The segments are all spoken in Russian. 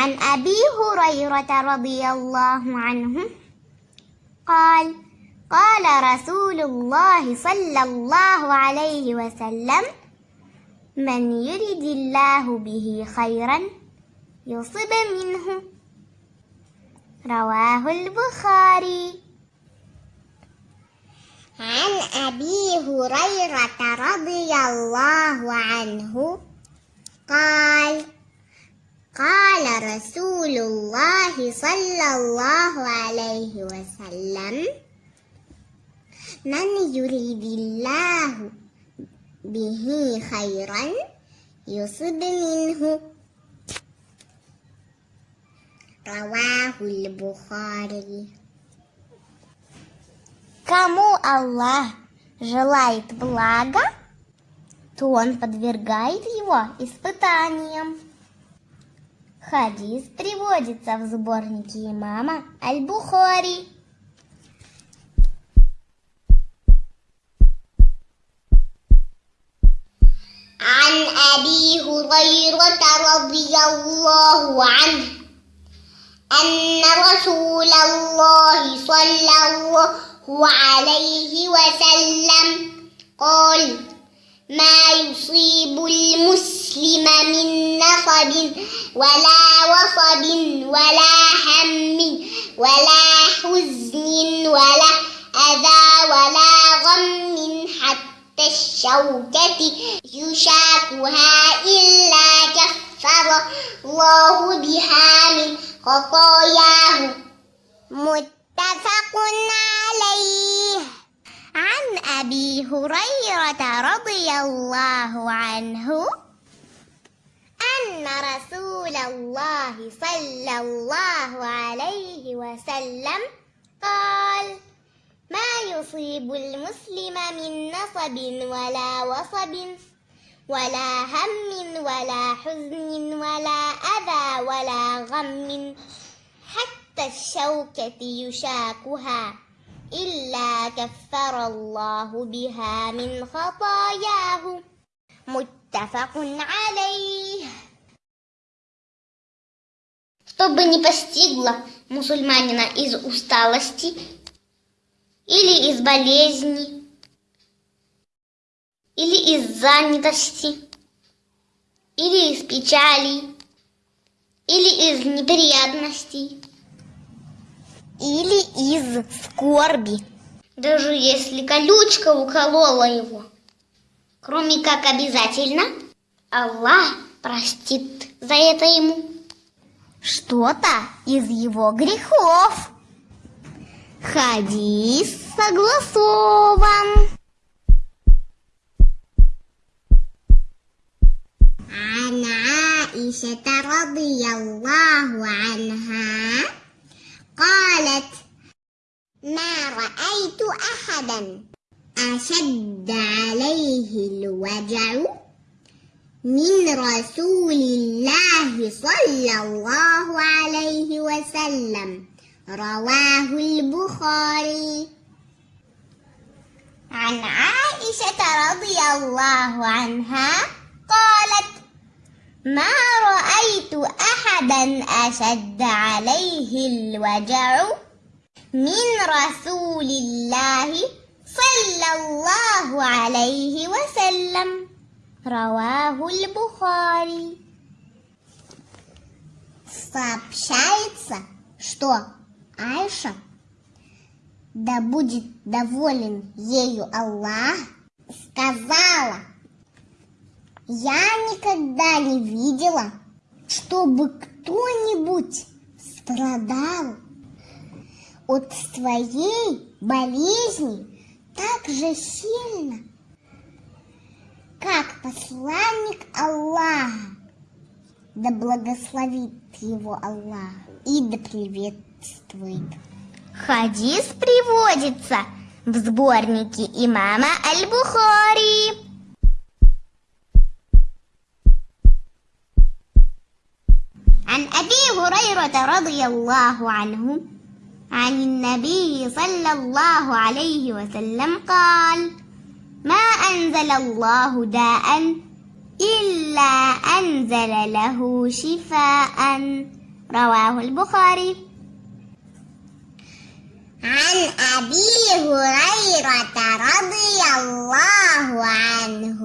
عن أبي هريرة رضي الله عنه قال قال رسول الله صلى الله عليه وسلم من يرد الله به خيرا يصب منه رواه البخاري. عن أبي هريرة رضي الله عنه قال قال رسول الله صلى الله عليه وسلم من يريد الله به خيرا يصب منه رواه البخاري Кому Аллах желает блага, то Он подвергает его испытаниям. Хадис приводится в сборнике имама Аль-Бухари. عن أبي هريرة رضي الله عنه أن رسول الله صلى الله عليه وسلم قال ما يصيب المسلم من نصب ولا وصب ولا هم ولا حزن ولا أذى ولا غم حتى الشوكة يشاكها إلا كفر الله بها من خطاياه. متفق عليه. عن أبي هريرة رضي الله عنه أن رسول الله صلى الله عليه وسلم قال ما يصيب المسلم من نصب ولا وصب ولا هم ولا حزن ولا أذى ولا غم حتى الشوكة يشاكها. إلا كفر الله بها من خطاياه متفق عليه Чтобы не постигло мусульманина из усталости или из болезни, или из занятости, или из печали, или из неприятностей, или из скорби. Даже если колючка уколола его. Кроме как обязательно, Аллах простит за это ему. Что-то из его грехов. Хадис согласован. Она Ишета Аллаху Анха قالت ما رأيت أحدا أشد عليه الوجع من رسول الله صلى الله عليه وسلم. رواه البخاري. عن عائشة رضي الله عنها قالت ما رأيت أحدا أشد عليه الوجع من رسول الله صلى الله عليه وسلم رواه البخاري Сообщается, что Айша, да будет доволен ею Аллах, сказала, я никогда не видела, чтобы кто-нибудь страдал от своей болезни так же сильно, как посланник Аллаха, да благословит его Аллах и да приветствует. Хадис приводится в сборнике имама Аль-Бухари. عن أبي هريرة رضي الله عنه عن النبي صلى الله عليه وسلم قال ما أنزل الله داء إلا أنزل له شفاء رواه البخاري. عن أبي هريرة رضي الله عنه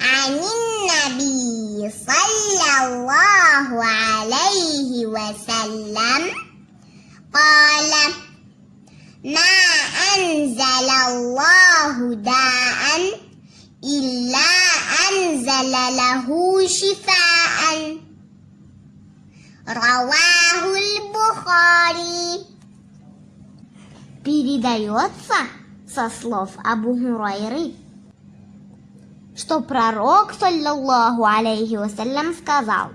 عن النبي صلى الله عليه وسلم قال ما أنزل الله داء إلا أنزل له شفاء رواه البخاري Передается со слов Абу Хурайры, что пророк, саллаллаху алейхи вассалям, сказал,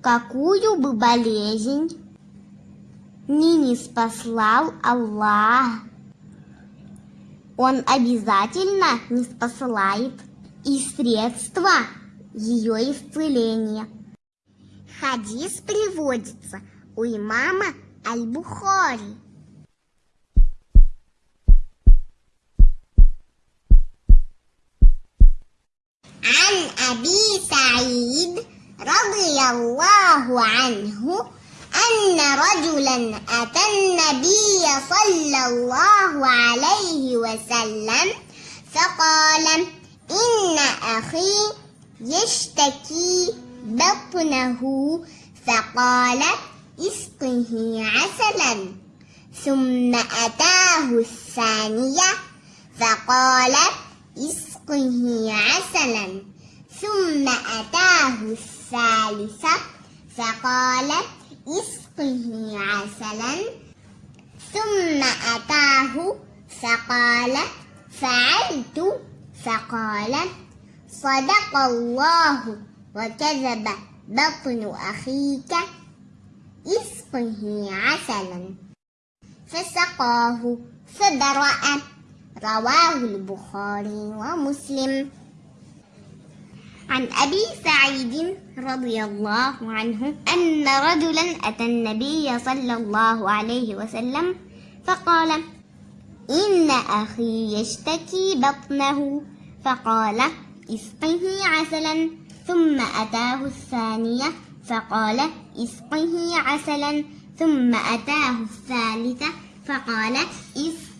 какую бы болезнь ни не спаслал Аллах, Он обязательно не спосылает и средства ее исцеления. Хадис приводится у имама Аль-Бухари. عن أبي سعيد رضي الله عنه أن رجلا أتى النبي صلى الله عليه وسلم فقال إن أخي يشتكي بطنه. فقال إسقه عسلا. ثم أتاه الثانية فقال إسقه عسلا. ثم أتاه الثالثة فقال اسقه عسلا. ثم أتاه فقال فعلت. فقال صدق الله وكذب بطن أخيك اسقه عسلا. فسقاه فبرأ رواه البخاري ومسلم. عن أبي سعيد رضي الله عنه أن رجلا أتى النبي صلى الله عليه وسلم فقال إن أخي يشتكي بطنه. فقال إسقه عسلا. ثم أتاه الثانية فقال إسقه عسلا. ثم أتاه الثالثة فقال إسقه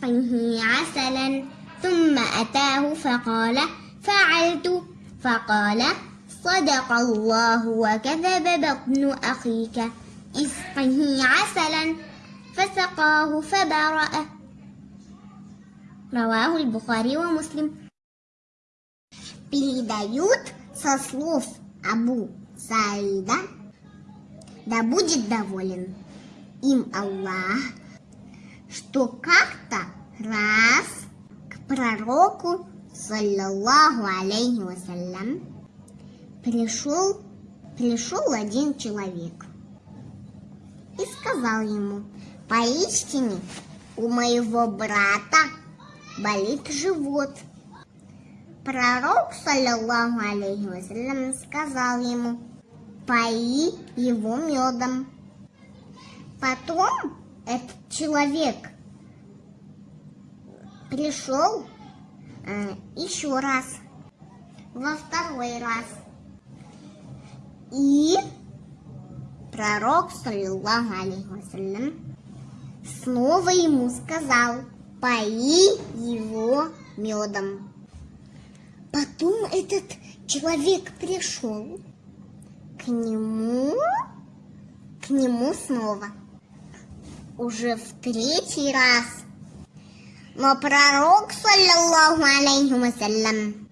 عسلا ثم أتاه فقال فعلت فقال صدق الله وكذب بطن أخيك اسقه عسلا فسقاه فبرأ رواه البخاري ومسلم передают со слов Абу Саида, да будет доволен им Аллах, что как-то раз к пророку, саллаллаху алейхи вассалям, пришел, пришел один человек и сказал ему, поистине у моего брата болит живот – Пророк, саллиллаху алейхи вассалям, сказал ему, пои его медом. Потом этот человек пришел э, еще раз, во второй раз. И пророк, саллиллаху алейхи снова ему сказал, пои его медом. Потом этот человек пришел к нему, к нему снова. Уже в третий раз. Но пророк, саллиллаху алейхи вассалям,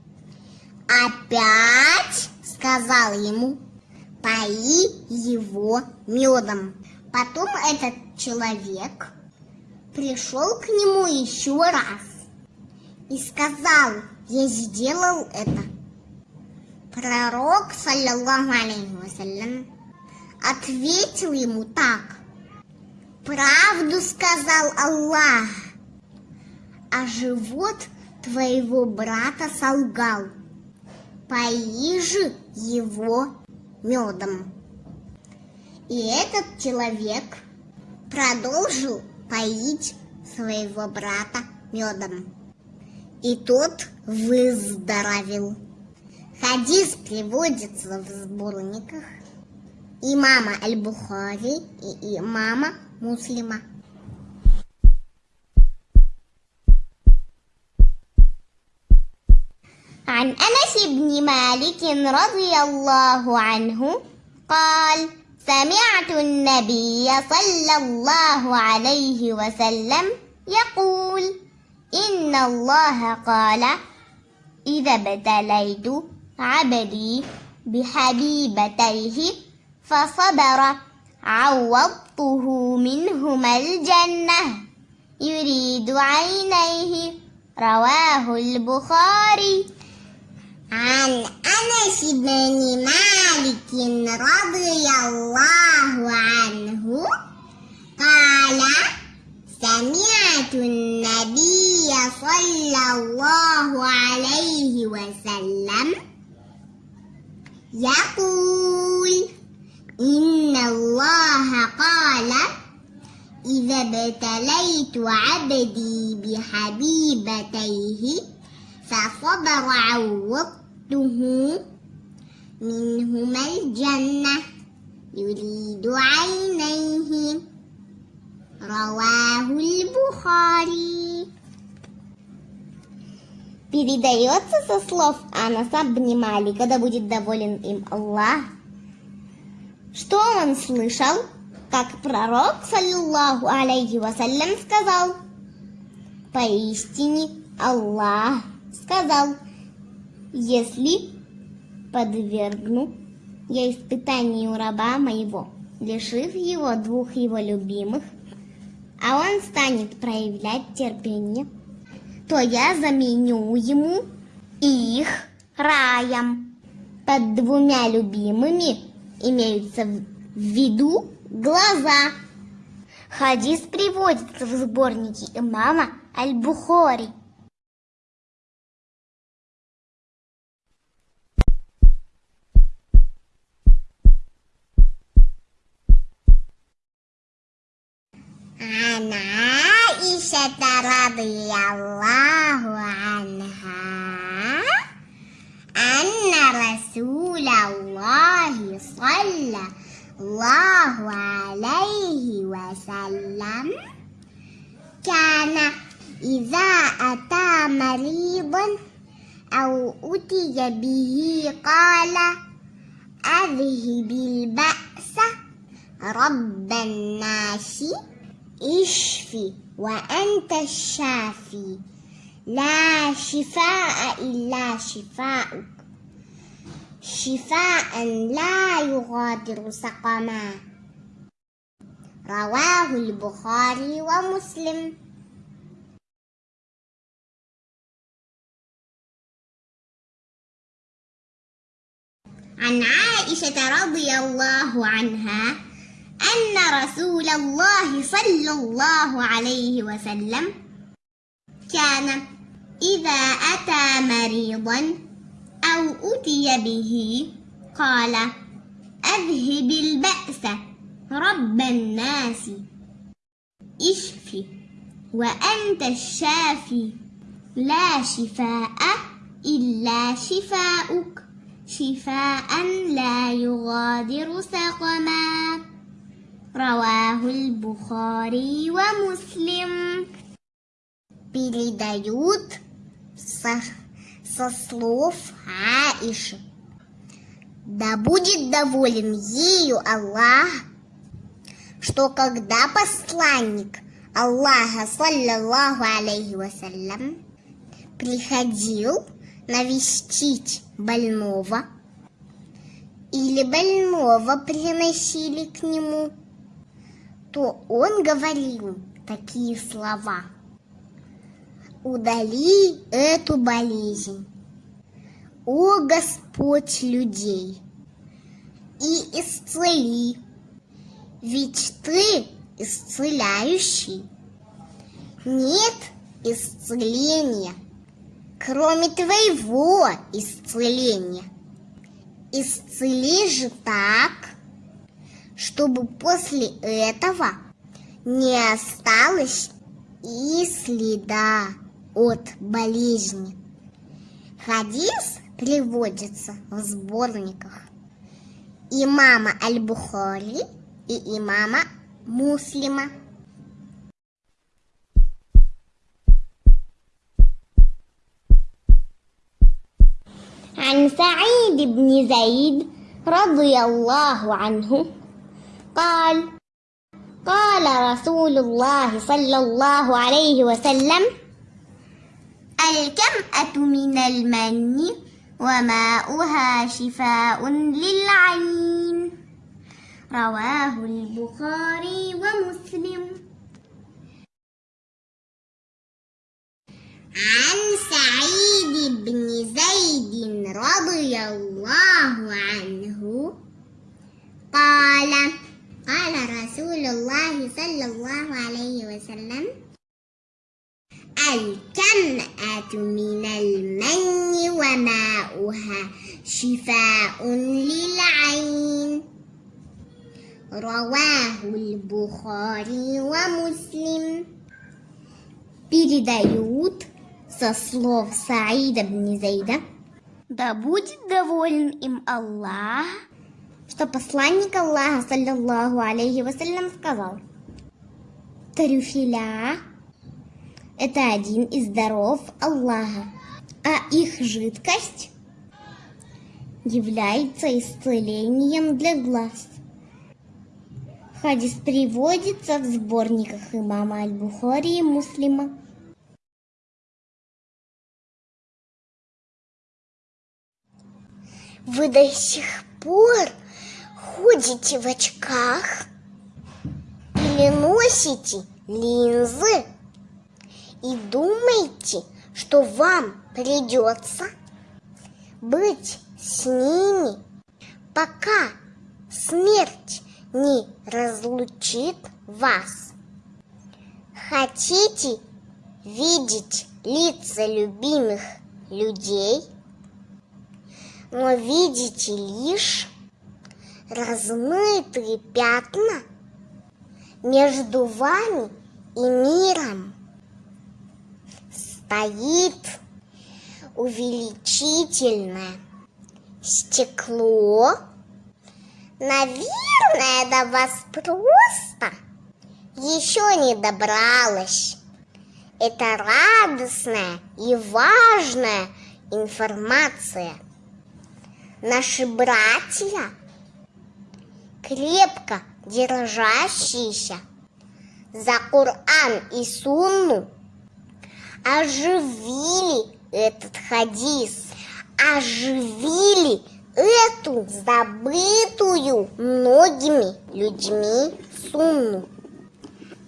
опять сказал ему, пои его медом. Потом этот человек пришел к нему еще раз и сказал, я сделал это. Пророк, саллиллаху алейхи вассалям, ответил ему так. Правду сказал Аллах, а живот твоего брата солгал. Пои же его медом. И этот человек продолжил поить своего брата медом и тот выздоровел. Хадис приводится в сборниках имама Аль-Бухари и имама Муслима. عن أنس بن مالك رضي الله عنه قال سمعت النبي صلى الله عليه وسلم يقول إن الله قال إذا ابتليت عبدي بحبيبتيه فصبر عوضته منهما الجنة يريد عينيه رواه البخاري. أنس بن مالك رضي الله عنه قال سمعت النبي صلى الله عليه وسلم يقول إن الله قال إذا ابتليت عبدي بحبيبتيه فصبر عوضته منهما الجنة يريد عينيه رواه البخاري Передается со слов Анаса бни Малика, да будет доволен им Аллах, что он слышал, как пророк, саллиллаху алейхи вассалям, сказал, «Поистине Аллах сказал, если подвергну я испытанию раба моего, лишив его двух его любимых, а он станет проявлять терпение, то я заменю ему их раем. Под двумя любимыми имеются в виду глаза. Хадис приводится в сборнике имама Аль-Бухари. عن عائشة رضي الله عنها أن رسول الله صلى الله عليه وسلم كان إذا أتى مريضا أو أتي به قال أذهب البأس رب الناس اشفي وأنت الشافي. لا شفاء إلا شفاؤك. شفاء لا يغادر سقما. رواه البخاري ومسلم. عن عائشة رضي الله عنها أن رسول الله صلى الله عليه وسلم كان إذا أتى مريضا أو أتي به قال أذهب البأس رب الناس اشف وأنت الشافي لا شفاء إلا شفاؤك شفاء لا يغادر سقما. رواه البخاري ومسلم передают со, со слов Аиши. Да будет доволен ею Аллах, что когда посланник Аллаха, саллаллаху алейхи вассалям, приходил навестить больного, или больного приносили к нему, то он говорил такие слова. Удали эту болезнь, о Господь людей, и исцели, ведь Ты исцеляющий. Нет исцеления, кроме Твоего исцеления. Исцели же так, чтобы после этого не осталось и следа от болезни. Хадис приводится в сборниках имама Аль-Бухари и имама Муслима. عن سعيد بن زيد رضي الله عنه قال قال رسول الله صلى الله عليه وسلم الكمأة من المن وماؤها شفاء للعين. رواه البخاري ومسلم. عن سعيد بن زيد رضي الله رسول الله صلى الله عليه وسلم الكمأة من المن وماؤها شفاء للعين رواه البخاري ومسلم передают со слов Саида бн Зейда, да будет доволен им Аллах, что посланник Аллаха, саллиллаху алейхи вассалям, сказал, трюфеля – это один из даров Аллаха, а их жидкость является исцелением для глаз. Хадис приводится в сборниках имама Аль-Бухари и Муслима. Вы до сих пор ходите в очках или носите линзы и думаете, что вам придется быть с ними, пока смерть не разлучит вас. Хотите видеть лица любимых людей, но видите лишь размытые пятна между вами и миром. Стоит увеличительное стекло Наверное, до вас просто еще не добралась. Это радостная и важная информация. Наши братья, крепко держащиеся за Коран и Сунну, оживили этот хадис, оживили эту забытую многими людьми сумму.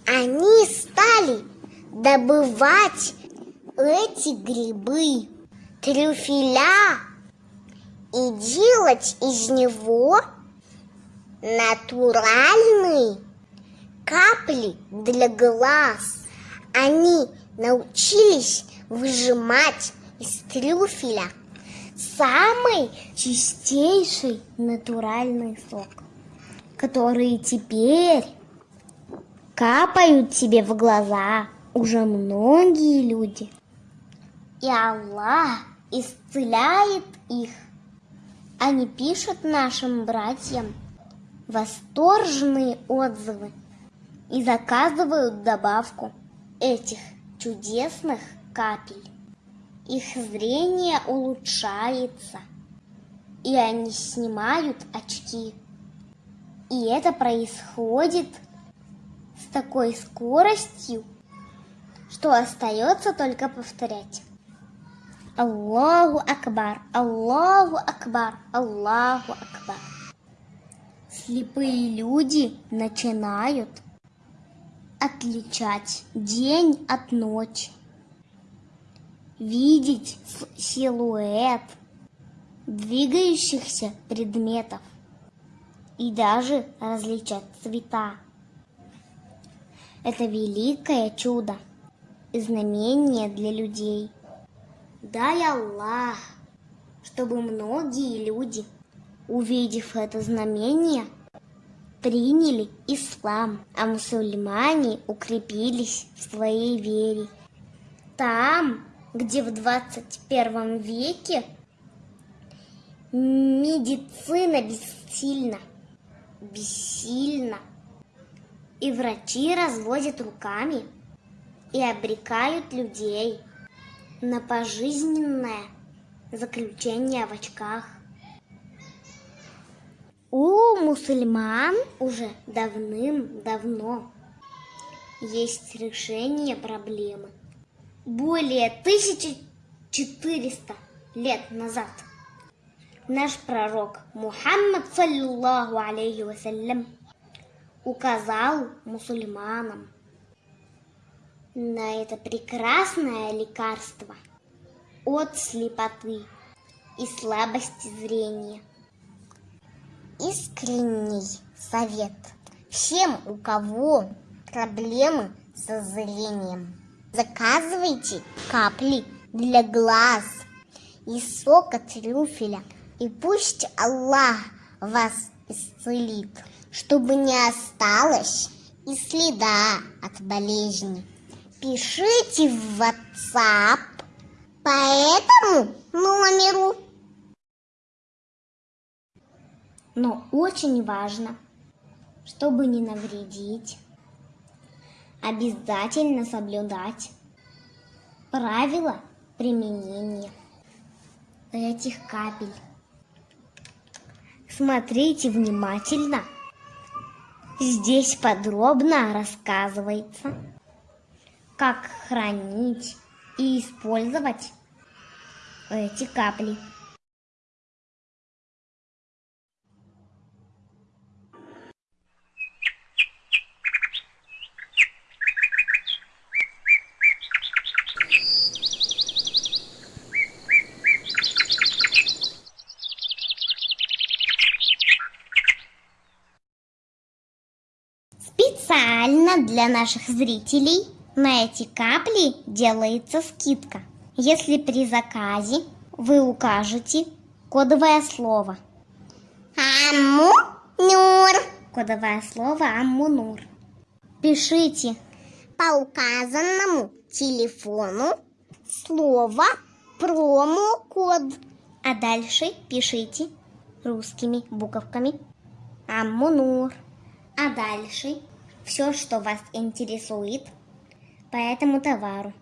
Они стали добывать эти грибы, трюфеля и делать из него натуральные капли для глаз. Они научились выжимать из трюфеля самый чистейший натуральный сок, который теперь капают тебе в глаза уже многие люди. И Аллах исцеляет их. Они пишут нашим братьям восторженные отзывы и заказывают добавку этих чудесных капель их зрение улучшается, и они снимают очки. И это происходит с такой скоростью, что остается только повторять. Аллаху Акбар, Аллаху Акбар, Аллаху Акбар. Слепые люди начинают отличать день от ночи видеть силуэт двигающихся предметов и даже различать цвета. Это великое чудо и знамение для людей. Дай Аллах, чтобы многие люди, увидев это знамение, приняли ислам, а мусульмане укрепились в своей вере. Там где в 21 веке Медицина бессильна. Бессильна. И врачи разводят руками и обрекают людей на пожизненное заключение в очках. У мусульман уже давным-давно есть решение проблемы. Более 1400 лет назад наш пророк Мухаммад, саллиллаху алейхи вассалям, указал мусульманам на это прекрасное лекарство от слепоты и слабости зрения. Искренний совет всем, у кого проблемы со зрением. Заказывайте капли для глаз и сока трюфеля. И пусть Аллах вас исцелит, чтобы не осталось и следа от болезни. Пишите в WhatsApp по этому номеру. Но очень важно, чтобы не навредить, обязательно соблюдать правила применения этих капель. Смотрите внимательно. Здесь подробно рассказывается, как хранить и использовать эти капли. Для наших зрителей на эти капли делается скидка. Если при заказе вы укажете кодовое слово Аммунур. Кодовое слово Аммунур. Пишите по указанному телефону слово промокод. А дальше пишите русскими буковками Аммунур. А дальше все, что вас интересует по этому товару.